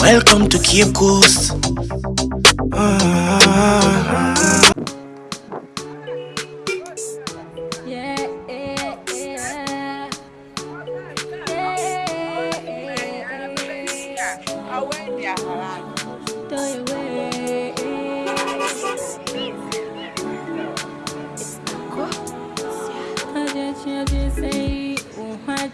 Welcome to Cape Coast. Yeah,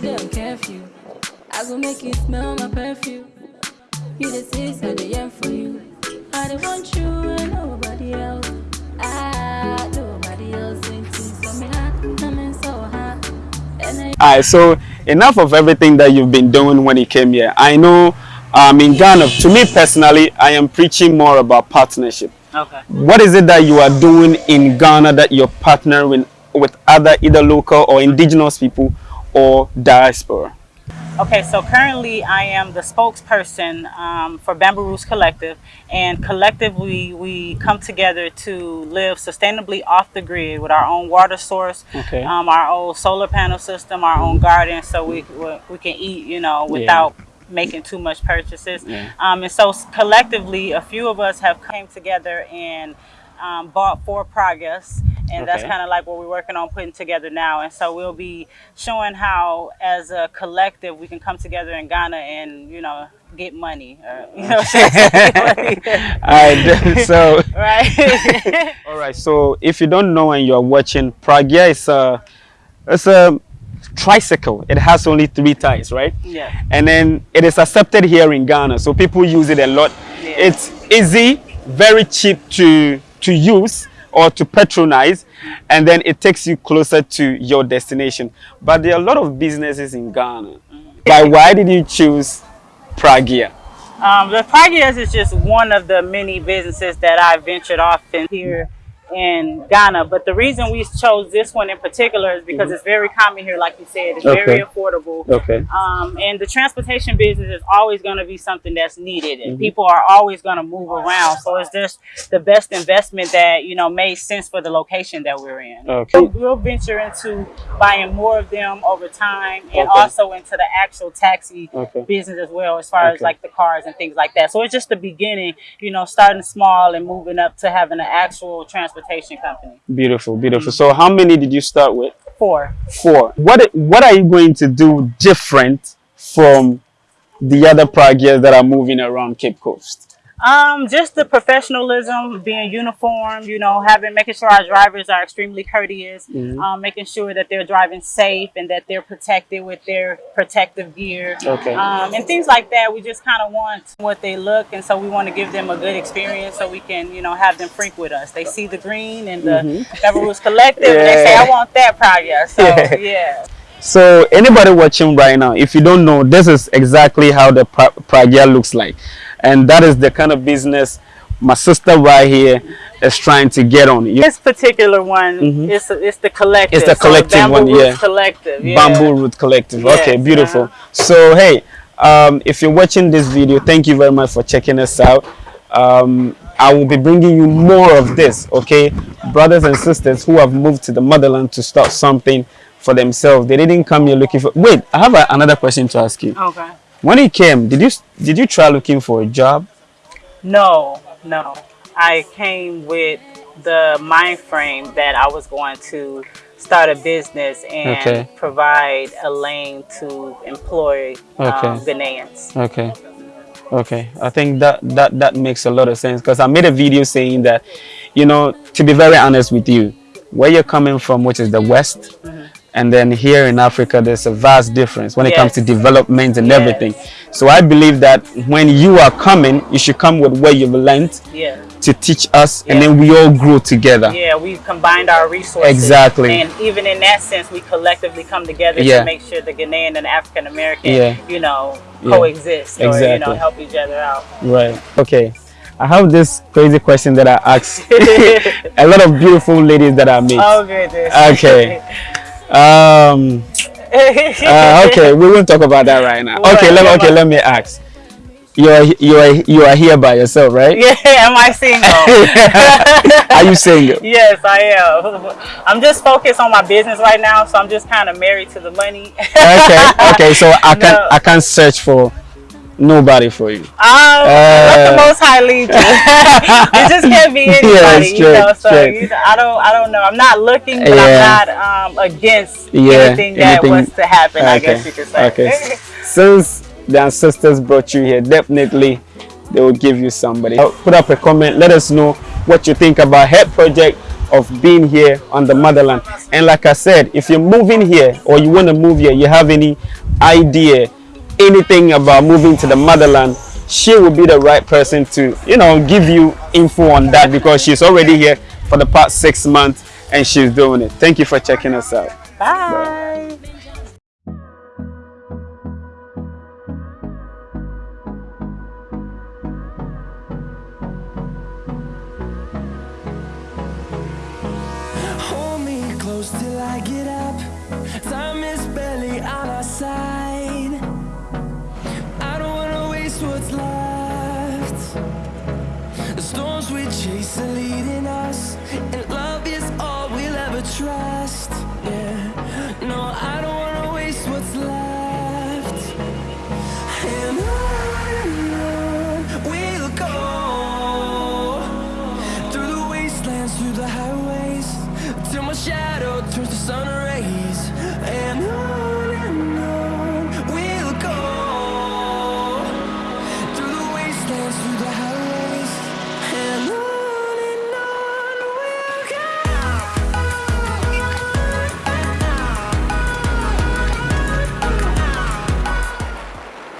Sinachi don't curfew. I go make you smell my perfume. You the sis, I the end for you. I don't want you and nobody else. Ah, nobody else into so me I'm so hot. Alright, so enough of everything that you've been doing when you came here. I know um, in Ghana, to me personally, I am preaching more about partnership. Okay. What is it that you are doing in Ghana that you're partnering with other either local or indigenous people or diaspora? Okay, so currently I am the spokesperson um, for Bamboo Roots Collective, and collectively we come together to live sustainably off the grid with our own water source, Okay. um, our own solar panel system, our own garden, so we we, can eat, you know, without making too much purchases. Yeah. Um, and so collectively, a few of us have came together and um, bought four Pragias. And that's kind of like what we're working on putting together now. And so we'll be showing how, as a collective, we can come together in Ghana and, you know, get money. Or, you know, Alright, so right? all right. So if you don't know and you're watching, Pragya is a it's a tricycle. It has only three tires, right? yeah. and then it is accepted here in Ghana, so people use it a lot. Yeah. It's easy, very cheap to to use or to patronize, and then it takes you closer to your destination. But there are a lot of businesses in Ghana. But why did you choose Pragia? Um, the Pragias is just one of the many businesses that I ventured off in here in Ghana. But the reason we chose this one in particular is because it's very common here, like you said. It's very. Okay. affordable. Okay. Um, and the transportation business is always going to be something that's needed, and Mm-hmm. people are always going to move around. So it's just the best investment that you know made sense for the location that we're in. Okay. We'll, we'll venture into buying more of them over time, and Okay. also into the actual taxi Okay. business as well, as far as like the cars and things like that. So it's just the beginning, you know, starting small and moving up to having an actual transportation company. Beautiful, beautiful. Mm-hmm. So how many did you start with? Four. Four. What what are you going to do different from the other Pragias that are moving around Cape Coast? Um, just the professionalism, being uniform, you know, having making sure our drivers are extremely courteous, Mm-hmm. um, making sure that they're driving safe and that they're protected with their protective gear. Okay. Um, and things like that. We just kind of want what they look, and so we want to give them a good experience, so we can, you know, have them freak with us. They see the green and the Never Roots Collective, and they say. "I want that project." So Yeah. yeah. So anybody watching right now, if you don't know, this is exactly how the Pragya looks like. And that is the kind of business my sister right here is trying to get on. You- This particular one, it's it's the collective. It's the collective Bamboo one, yeah. Collective. Yeah. Bamboo Root Collective. Yes, okay, beautiful. So hey, um, if you're watching this video, thank you very much for checking us out. Um, I will be bringing you more of this, okay? Brothers and sisters who have moved to the motherland to start something for themselves. They didn't come here looking for. Wait, I have a, another question to ask you. Okay. When you came, did you did you try looking for a job? No, no. I came with the mind frame that I was going to start a business and Okay. provide a lane to employ um, Okay. Ghanaians. Okay. Okay. I think that that that makes a lot of sense because I made a video saying that, you know, to be very honest with you, where you're coming from, which is the west, and then here in Africa, there's a vast difference when it comes to Yes. development and Yes. everything. So I believe that when you are coming, you should come with what you've learned Yeah. to teach us, and then we all grow together. Yeah, we've combined our resources. Exactly. And even in that sense, we collectively come together Yeah. to make sure the Ghanaian and African American, Yeah. you know, Yeah. coexist or, you know, Exactly. help each other out. Right. Okay. I have this crazy question that I ask a lot of beautiful ladies that I meet. oh, goodness. Okay. Um. uh, okay, we won't talk about that right now. Okay, let me, okay, let me ask. You are you are you are here by yourself, right? yeah, am I single? are you single? yes, I am. I'm just focused on my business right now, so I'm just kind of married to the money. Okay, okay. So I can No. I can't search for nobody for you. Um, let the Uh, Most High lead you. it just can't be anybody, Yeah, you know. So straight. you know, I don't, I don't know. I'm not looking, but Yeah. I'm not um, against Yeah, anything that anything- was to happen. I guess you could say. okay. Since the ancestors brought you here, definitely they will give you somebody. Uh, Put up a comment. Let us know what you think about Head Project of being here on the motherland. And like I said, if you're moving here or you want to move here, you have any idea, anything about moving to the motherland, she will be the right person to, you know, give you info on that because she's already here for the past six months and she's doing it. Thank you for checking us out. Bye. Hold me close till I get up. Time is barely chasing leading us and love is all we'll ever trust. Yeah. No i don't wanna waste what's left. And I